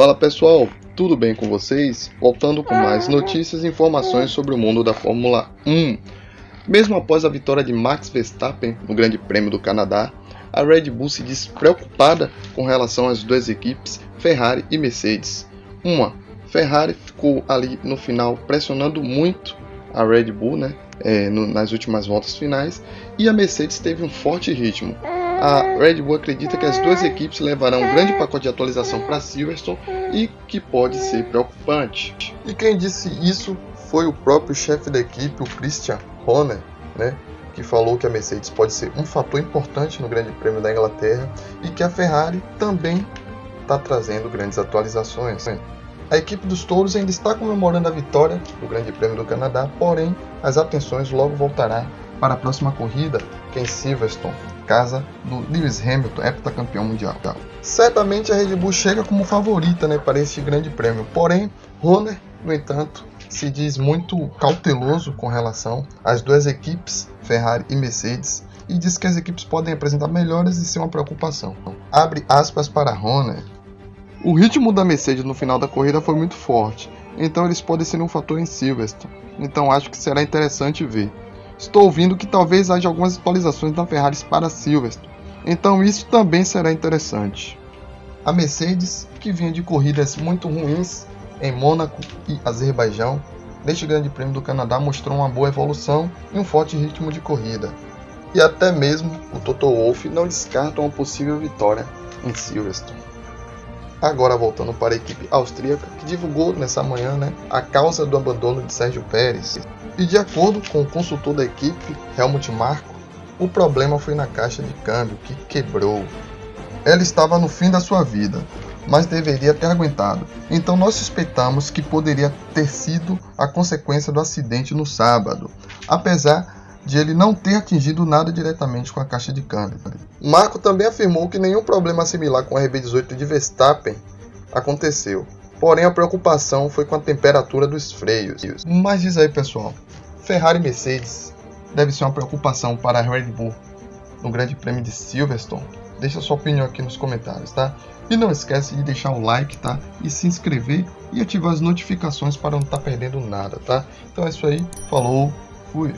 Fala pessoal, tudo bem com vocês? Voltando com mais notícias e informações sobre o mundo da Fórmula 1. Mesmo após a vitória de Max Verstappen no Grande Prêmio do Canadá, a Red Bull se diz preocupada com relação às duas equipes, Ferrari e Mercedes. Uma, Ferrari ficou ali no final pressionando muito a Red Bull, né, é, no, nas últimas voltas finais, e a Mercedes teve um forte ritmo. A Red Bull acredita que as duas equipes levarão um grande pacote de atualização para Silverstone e que pode ser preocupante. E quem disse isso foi o próprio chefe da equipe, o Christian Horner, né, que falou que a Mercedes pode ser um fator importante no Grande Prêmio da Inglaterra e que a Ferrari também está trazendo grandes atualizações. A equipe dos touros ainda está comemorando a vitória do Grande Prêmio do Canadá, porém as atenções logo voltará para a próxima corrida, que é em Silverstone, casa do Lewis Hamilton, heptacampeão mundial. Certamente a Red Bull chega como favorita né, para este grande prêmio, porém Horner, no entanto, se diz muito cauteloso com relação às duas equipes, Ferrari e Mercedes, e diz que as equipes podem apresentar melhores e ser uma preocupação. Abre aspas para Horner. O ritmo da Mercedes no final da corrida foi muito forte, então eles podem ser um fator em Silverstone. Então acho que será interessante ver. Estou ouvindo que talvez haja algumas atualizações da Ferrari para Silverstone, então isso também será interessante. A Mercedes, que vinha de corridas muito ruins em Mônaco e Azerbaijão, neste Grande Prêmio do Canadá mostrou uma boa evolução e um forte ritmo de corrida. E até mesmo o Toto Wolff não descarta uma possível vitória em Silverstone. Agora voltando para a equipe austríaca, que divulgou nessa manhã né, a causa do abandono de Sérgio Pérez. E de acordo com o consultor da equipe, Helmut Marko, o problema foi na caixa de câmbio, que quebrou. Ela estava no fim da sua vida, mas deveria ter aguentado. Então nós suspeitamos que poderia ter sido a consequência do acidente no sábado, apesar de ele não ter atingido nada diretamente com a caixa de câmbio. Marco também afirmou que nenhum problema similar com a RB18 de Verstappen aconteceu. Porém, a preocupação foi com a temperatura dos freios. Mas diz aí, pessoal, Ferrari e Mercedes deve ser uma preocupação para a Red Bull no Grande Prêmio de Silverstone? Deixa sua opinião aqui nos comentários, tá? E não esquece de deixar o like, tá? E se inscrever e ativar as notificações para não estar tá perdendo nada, tá? Então é isso aí, falou, fui!